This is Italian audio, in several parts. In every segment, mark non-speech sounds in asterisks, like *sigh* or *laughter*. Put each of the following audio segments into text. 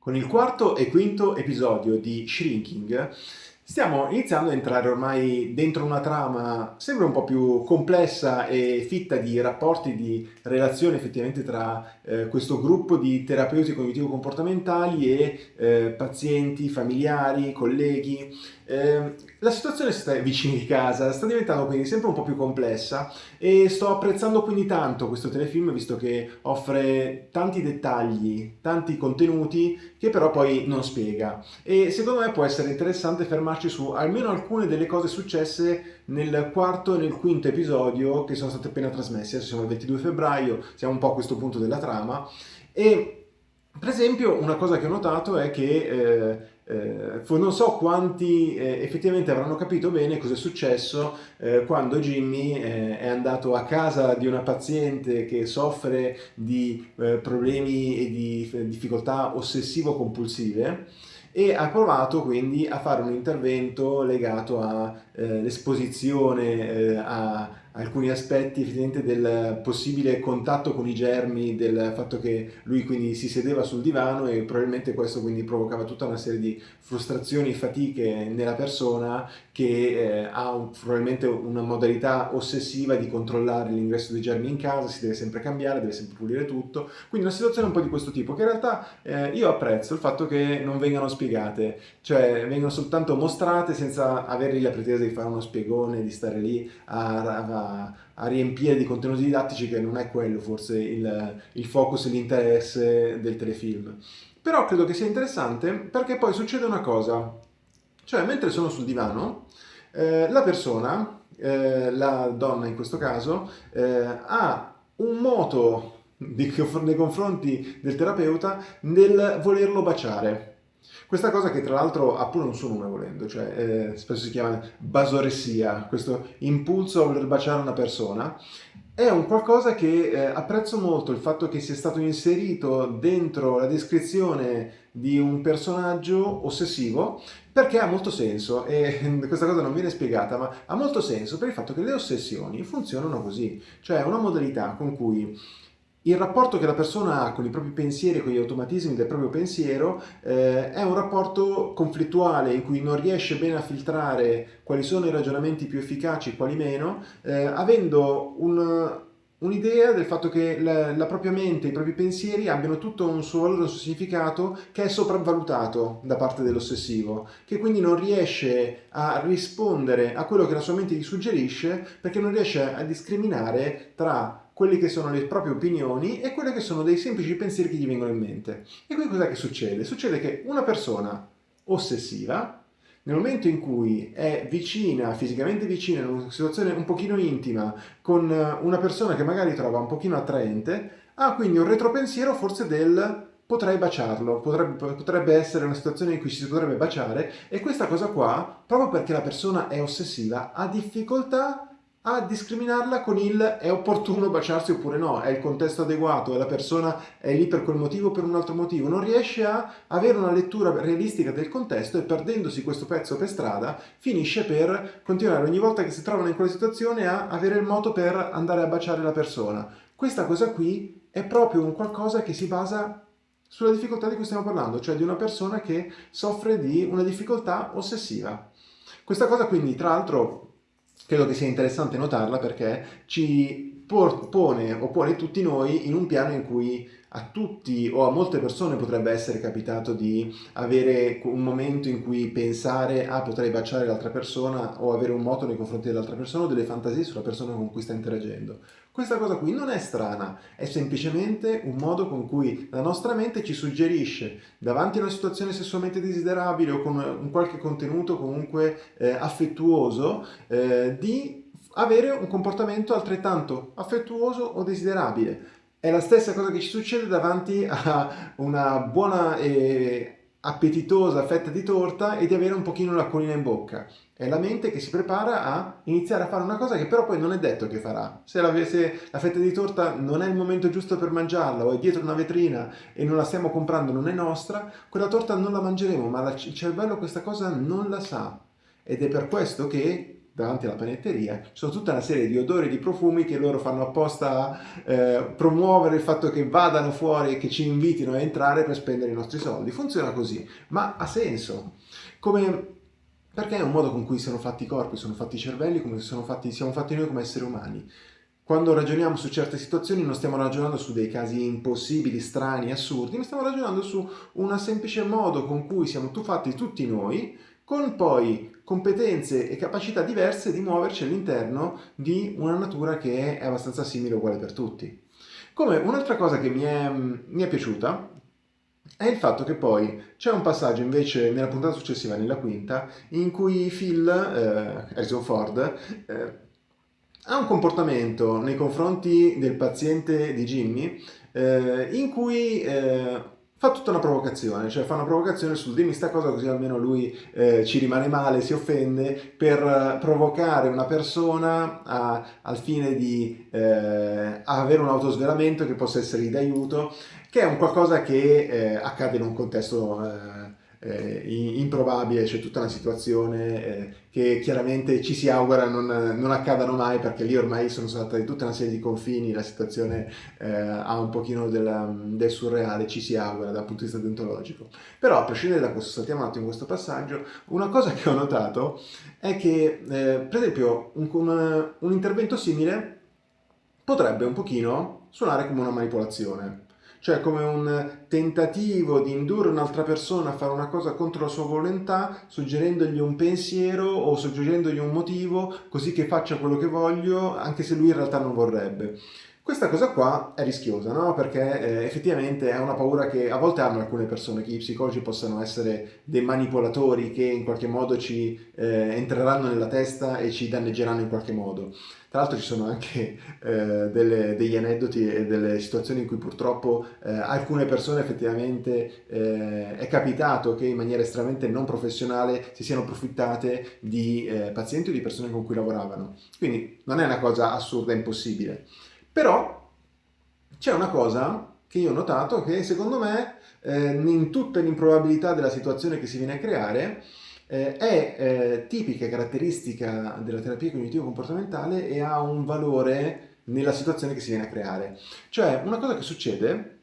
Con il quarto e quinto episodio di Shrinking stiamo iniziando a entrare ormai dentro una trama sempre un po' più complessa e fitta di rapporti, di relazioni effettivamente tra eh, questo gruppo di terapeuti cognitivo-comportamentali e eh, pazienti, familiari, colleghi. Eh, la situazione sta vicino di casa, sta diventando quindi sempre un po' più complessa e sto apprezzando quindi tanto questo telefilm visto che offre tanti dettagli, tanti contenuti che però poi non spiega e secondo me può essere interessante fermarci su almeno alcune delle cose successe nel quarto e nel quinto episodio che sono state appena trasmessi, adesso siamo al 22 febbraio, siamo un po' a questo punto della trama. E per esempio una cosa che ho notato è che eh, eh, non so quanti eh, effettivamente avranno capito bene cosa è successo eh, quando Jimmy eh, è andato a casa di una paziente che soffre di eh, problemi e di eh, difficoltà ossessivo-compulsive e ha provato quindi a fare un intervento legato all'esposizione a alcuni aspetti del possibile contatto con i germi, del fatto che lui quindi si sedeva sul divano e probabilmente questo quindi provocava tutta una serie di frustrazioni e fatiche nella persona che eh, ha un, probabilmente una modalità ossessiva di controllare l'ingresso dei germi in casa, si deve sempre cambiare, deve sempre pulire tutto, quindi una situazione un po' di questo tipo che in realtà eh, io apprezzo il fatto che non vengano spiegate, cioè vengono soltanto mostrate senza avergli la pretesa di fare uno spiegone, di stare lì a, a a, riempire di contenuti didattici che non è quello forse il, il focus e l'interesse del telefilm. Però credo che sia interessante perché poi succede una cosa, cioè mentre sono sul divano, eh, la persona, eh, la donna in questo caso, eh, ha un moto nei confronti del terapeuta nel volerlo baciare. Questa cosa che tra l'altro ha pure un suo nome volendo, cioè eh, spesso si chiama basoressia, questo impulso a voler baciare una persona, è un qualcosa che eh, apprezzo molto il fatto che sia stato inserito dentro la descrizione di un personaggio ossessivo perché ha molto senso e *laughs* questa cosa non viene spiegata ma ha molto senso per il fatto che le ossessioni funzionano così cioè una modalità con cui il rapporto che la persona ha con i propri pensieri, con gli automatismi del proprio pensiero, eh, è un rapporto conflittuale in cui non riesce bene a filtrare quali sono i ragionamenti più efficaci e quali meno, eh, avendo un, un'idea del fatto che la, la, propria mente, i propri pensieri abbiano tutto un suo valore, un suo significato che è sopravvalutato da parte dell'ossessivo, che quindi non riesce a rispondere a quello che la sua mente gli suggerisce perché non riesce a discriminare tra quelle che sono le proprie opinioni e quelle che sono dei semplici pensieri che gli vengono in mente. E qui cos'è che succede? Succede che una persona ossessiva, nel momento in cui è vicina, fisicamente vicina, in una situazione un pochino intima, con una persona che magari trova un pochino attraente, ha quindi un retropensiero forse del potrei baciarlo, potrebbe, potrebbe, essere una situazione in cui si potrebbe baciare e questa cosa qua, proprio perché la persona è ossessiva, ha difficoltà a discriminarla con il è opportuno baciarsi oppure no, è il contesto adeguato, è la persona è lì per quel motivo o per un altro motivo, non riesce a avere una lettura realistica del contesto e perdendosi questo pezzo per strada finisce per continuare ogni volta che si trovano in quella situazione a avere il modo per andare a baciare la persona. Questa cosa qui è proprio un qualcosa che si basa sulla difficoltà di cui stiamo parlando, cioè di una persona che soffre di una difficoltà ossessiva. Questa cosa quindi, tra l'altro, credo che sia interessante notarla perché ci pone o pone tutti noi in un piano in cui a tutti o a molte persone potrebbe essere capitato di avere un momento in cui pensare ah potrei baciare l'altra persona o avere un moto nei confronti dell'altra persona o delle fantasie sulla persona con cui sta interagendo. Questa cosa qui non è strana, è semplicemente un modo con cui la nostra mente ci suggerisce davanti a una situazione sessualmente desiderabile o con un qualche contenuto comunque eh, affettuoso eh, di avere un comportamento altrettanto affettuoso o desiderabile è la stessa cosa che ci succede davanti a una buona e appetitosa fetta di torta e di avere un pochino l'acquolina in bocca. È la mente che si prepara a iniziare a fare una cosa che però poi non è detto che farà. Se la, se la fetta di torta non è il momento giusto per mangiarla o è dietro una vetrina e non la stiamo comprando, non è nostra, quella torta non la mangeremo, ma il cervello questa cosa non la sa. Ed è per questo che davanti alla panetteria, ci sono tutta una serie di odori e di profumi che loro fanno apposta eh, promuovere il fatto che vadano fuori e che ci invitino a entrare per spendere i nostri soldi. Funziona così, ma ha senso. Come perché è un modo con cui sono fatti i corpi, sono fatti i cervelli, come fatti, siamo fatti noi come esseri umani. Quando ragioniamo su certe situazioni non stiamo ragionando su dei casi impossibili, strani, assurdi, ma stiamo ragionando su un semplice modo con cui siamo fatti tutti noi, con poi competenze e capacità diverse di muoverci all'interno di una natura che è abbastanza simile e uguale per tutti. Come un'altra cosa che mi è, mi è piaciuta è il fatto che poi c'è un passaggio invece nella puntata successiva, nella quinta, in cui Phil, eh, Harrison Ford, eh, ha un comportamento nei confronti del paziente di Jimmy eh, in cui eh, fa tutta una provocazione, cioè fa una provocazione sul dimmi sta cosa così almeno lui eh, ci rimane male, si offende, per provocare una persona a, al fine di eh, avere un autosvelamento che possa essere d'aiuto, che è un qualcosa che eh, accade in un contesto eh, improbabile, c'è tutta una situazione eh, che chiaramente ci si augura non, non, accadano mai perché lì ormai sono state tutta una serie di confini, la situazione eh, ha un pochino della, del surreale, ci si augura dal punto di vista deontologico. Però a prescindere da questo, saltiamo un attimo questo passaggio, una cosa che ho notato è che eh, per esempio un, un, un intervento simile potrebbe un pochino suonare come una manipolazione cioè come un tentativo di indurre un'altra persona a fare una cosa contro la sua volontà, suggerendogli un pensiero o suggerendogli un motivo così che faccia quello che voglio, anche se lui in realtà non vorrebbe. Questa cosa qua è rischiosa, no? Perché eh, effettivamente è una paura che a volte hanno alcune persone, che i psicologi possano essere dei manipolatori che in qualche modo ci eh, entreranno nella testa e ci danneggeranno in qualche modo. Tra l'altro ci sono anche eh, delle, degli aneddoti e delle situazioni in cui purtroppo eh, alcune persone effettivamente eh, è capitato che in maniera estremamente non professionale si siano approfittate di eh, pazienti o di persone con cui lavoravano. Quindi non è una cosa assurda e impossibile. Però c'è una cosa che io ho notato che secondo me eh, in tutta l'improbabilità della situazione che si viene a creare eh, è eh, tipica caratteristica della terapia cognitivo-comportamentale e ha un valore nella situazione che si viene a creare. Cioè una cosa che succede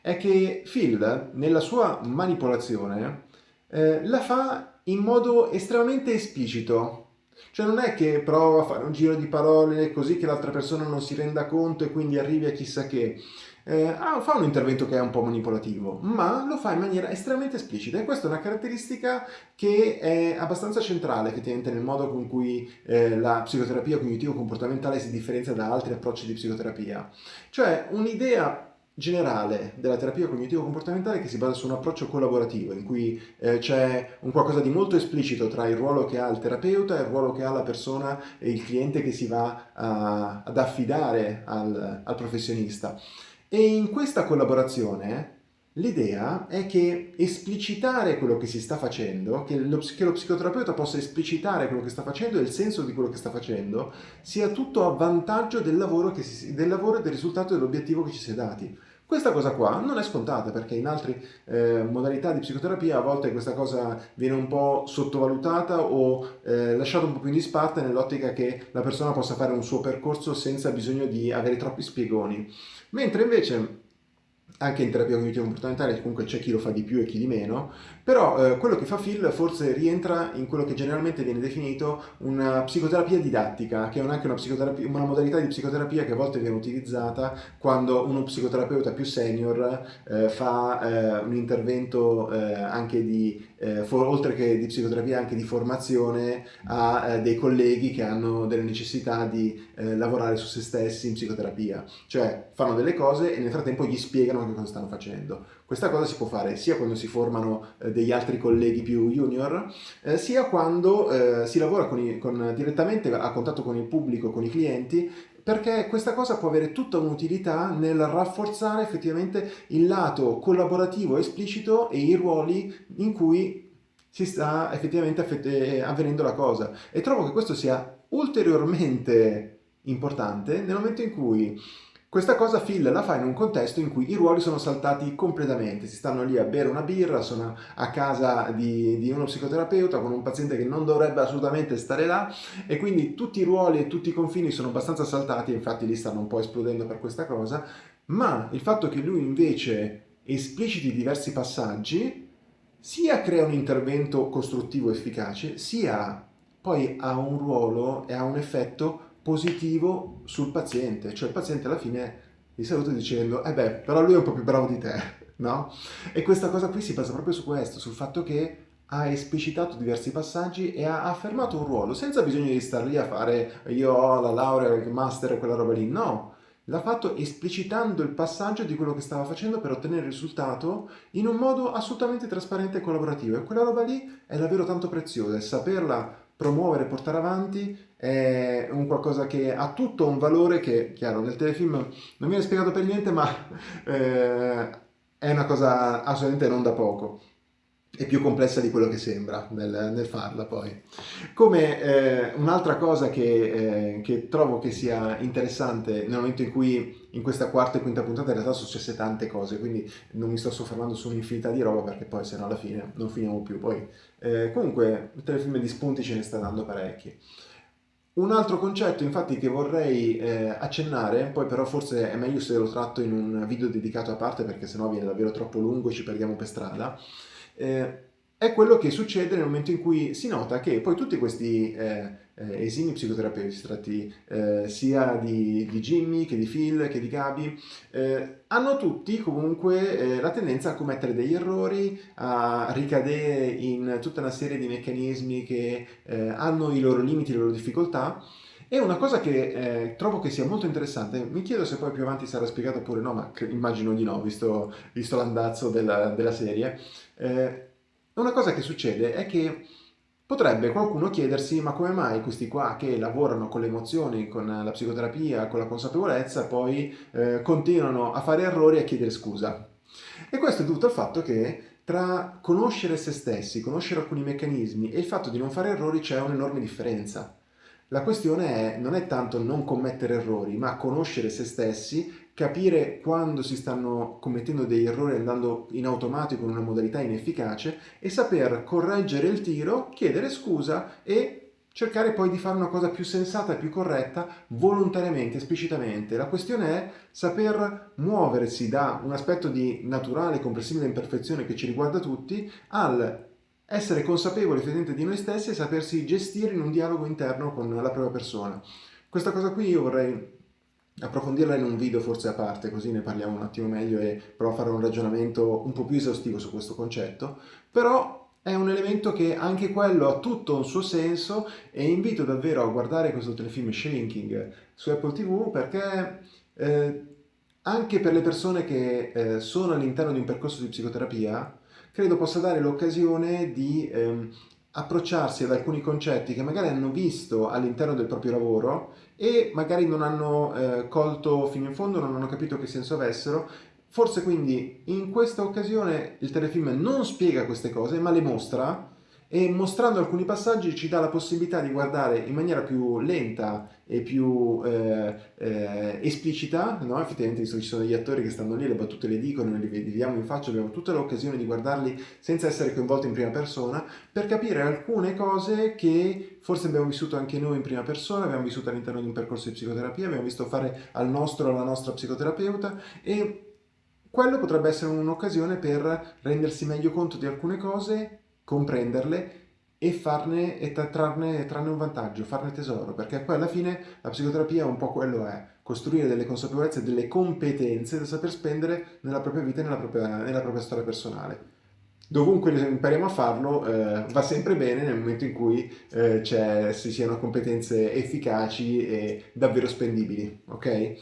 è che Phil nella sua manipolazione eh, la fa in modo estremamente esplicito cioè non è che prova a fare un giro di parole così che l'altra persona non si renda conto e quindi arrivi a chissà che. Eh, ah, fa un intervento che è un po' manipolativo, ma lo fa in maniera estremamente esplicita e questa è una caratteristica che è abbastanza centrale effettivamente nel modo con cui eh, la psicoterapia cognitivo-comportamentale si differenzia da altri approcci di psicoterapia. Cioè un'idea generale della terapia cognitivo-comportamentale che si basa su un approccio collaborativo in cui eh, c'è un qualcosa di molto esplicito tra il ruolo che ha il terapeuta e il ruolo che ha la persona e il cliente che si va a, ad affidare al, al professionista. E in questa collaborazione L'idea è che esplicitare quello che si sta facendo, che lo, che lo, psicoterapeuta possa esplicitare quello che sta facendo e il senso di quello che sta facendo, sia tutto a vantaggio del lavoro, si, del lavoro e del risultato dell'obiettivo che ci si è dati. Questa cosa qua non è scontata perché in altre eh, modalità di psicoterapia a volte questa cosa viene un po' sottovalutata o eh, lasciata un po' più in disparte nell'ottica che la persona possa fare un suo percorso senza bisogno di avere troppi spiegoni. Mentre invece anche in terapia cognitiva comportamentale comunque c'è chi lo fa di più e chi di meno, però eh, quello che fa Phil forse rientra in quello che generalmente viene definito una psicoterapia didattica, che è anche una, una, modalità di psicoterapia che a volte viene utilizzata quando uno psicoterapeuta più senior eh, fa eh, un intervento eh, anche di, eh, for, oltre che di psicoterapia, anche di formazione a eh, dei colleghi che hanno delle necessità di lavorare su se stessi in psicoterapia, cioè fanno delle cose e nel frattempo gli spiegano che cosa stanno facendo. Questa cosa si può fare sia quando si formano eh, degli altri colleghi più junior, eh, sia quando eh, si lavora con i, con, direttamente a contatto con il pubblico, con i clienti, perché questa cosa può avere tutta un'utilità nel rafforzare effettivamente il lato collaborativo esplicito e i ruoli in cui si sta effettivamente eh, avvenendo la cosa. E trovo che questo sia ulteriormente importante nel momento in cui Questa cosa Phil la fa in un contesto in cui i ruoli sono saltati completamente, si stanno lì a bere una birra, sono a casa di, di, uno psicoterapeuta con un paziente che non dovrebbe assolutamente stare là. E quindi tutti i ruoli e tutti i confini sono abbastanza saltati, infatti lì stanno un po' esplodendo per questa cosa, ma il fatto che lui invece espliciti diversi passaggi sia crea un intervento costruttivo efficace, sia poi ha un ruolo e ha un effetto positivo sul paziente, cioè il paziente alla fine gli saluta dicendo eh beh, però lui è un po' più bravo di te, *laughs* no? E questa cosa qui si basa proprio su questo, sul fatto che ha esplicitato diversi passaggi e ha affermato un ruolo, senza bisogno di star lì a fare io ho la laurea, il master quella roba lì, no! L'ha fatto esplicitando il passaggio di quello che stava facendo per ottenere il risultato in un modo assolutamente trasparente e collaborativo e quella roba lì è davvero tanto preziosa e saperla promuovere, portare avanti è un qualcosa che ha tutto un valore che, chiaro, nel telefilm non viene spiegato per niente, ma eh, è una cosa assolutamente non da poco è più complessa di quello che sembra nel, nel farla poi. Come eh, un'altra cosa che, eh, che, trovo che sia interessante nel momento in cui in questa quarta e quinta puntata in realtà sono successe tante cose, quindi non mi sto soffermando su un'infinità di roba perché poi se no alla fine non finiamo più. Poi, eh, comunque il telefilm di spunti ce ne sta dando parecchi. Un altro concetto infatti che vorrei eh, accennare, poi però forse è meglio se lo tratto in un video dedicato a parte perché sennò viene davvero troppo lungo e ci perdiamo per strada, eh, è quello che succede nel momento in cui si nota che poi tutti questi eh, eh, esimi psicoterapeuti, eh, sia di, di, Jimmy che di Phil che di Gabi, eh, hanno tutti comunque eh, la tendenza a commettere degli errori, a ricadere in tutta una serie di meccanismi che eh, hanno i loro limiti, le loro difficoltà, e una cosa che eh, trovo che sia molto interessante, mi chiedo se poi più avanti sarà spiegato oppure no, ma immagino di no, visto, visto l'andazzo della, della, serie, eh, una cosa che succede è che potrebbe qualcuno chiedersi ma come mai questi qua che lavorano con le emozioni, con la psicoterapia, con la consapevolezza, poi eh, continuano a fare errori e a chiedere scusa. E questo è dovuto al fatto che tra conoscere se stessi, conoscere alcuni meccanismi e il fatto di non fare errori c'è un'enorme differenza. La questione è, non è tanto non commettere errori, ma conoscere se stessi, capire quando si stanno commettendo degli errori andando in automatico in una modalità inefficace e saper correggere il tiro, chiedere scusa e cercare poi di fare una cosa più sensata e più corretta volontariamente, esplicitamente. La questione è saper muoversi da un aspetto di naturale, comprensibile imperfezione che ci riguarda tutti al essere consapevoli effettivamente di noi stessi e sapersi gestire in un dialogo interno con la propria persona. Questa cosa qui io vorrei approfondirla in un video forse a parte, così ne parliamo un attimo meglio e provo a fare un ragionamento un po' più esaustivo su questo concetto, però è un elemento che anche quello ha tutto un suo senso e invito davvero a guardare questo telefilm Shrinking su Apple TV perché eh, anche per le persone che eh, sono all'interno di un percorso di psicoterapia credo possa dare l'occasione di ehm, approcciarsi ad alcuni concetti che magari hanno visto all'interno del proprio lavoro e magari non hanno eh, colto fino in fondo, non hanno capito che senso avessero. Forse quindi in questa occasione il telefilm non spiega queste cose ma le mostra e mostrando alcuni passaggi ci dà la possibilità di guardare in maniera più lenta e più eh, eh, esplicita, no? effettivamente visto che ci sono degli attori che stanno lì, le battute le dicono, li vediamo in faccia, abbiamo tutta l'occasione di guardarli senza essere coinvolti in prima persona, per capire alcune cose che forse abbiamo vissuto anche noi in prima persona, abbiamo vissuto all'interno di un percorso di psicoterapia, abbiamo visto fare al nostro alla nostra psicoterapeuta e quello potrebbe essere un'occasione per rendersi meglio conto di alcune cose comprenderle e, farne, e trarne, trarne, un vantaggio, farne tesoro, perché poi alla fine la psicoterapia un po' quello è, costruire delle consapevolezze, delle competenze da saper spendere nella propria vita e nella propria, nella propria storia personale. Dovunque impariamo a farlo eh, va sempre bene nel momento in cui eh, ci siano competenze efficaci e davvero spendibili, ok?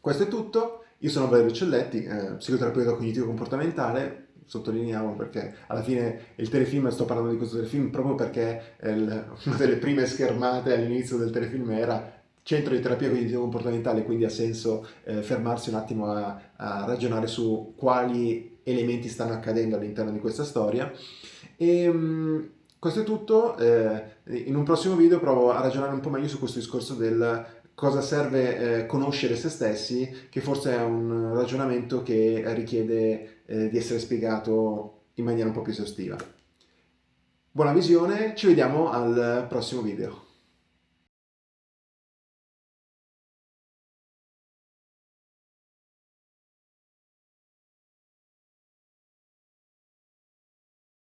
Questo è tutto, io sono Valerio Celletti, eh, psicoterapeuta cognitivo-comportamentale, sottolineiamo perché alla fine il telefilm, sto parlando di questo telefilm proprio perché il, *laughs* una delle prime schermate all'inizio del telefilm era centro di terapia cognitivo-comportamentale, quindi ha senso eh, fermarsi un attimo a, a, ragionare su quali elementi stanno accadendo all'interno di questa storia. E, um, questo è tutto, eh, in un prossimo video provo a ragionare un po' meglio su questo discorso del cosa serve eh, conoscere se stessi, che forse è un ragionamento che richiede eh, di essere spiegato in maniera un po' più esaustiva. Buona visione, ci vediamo al prossimo video.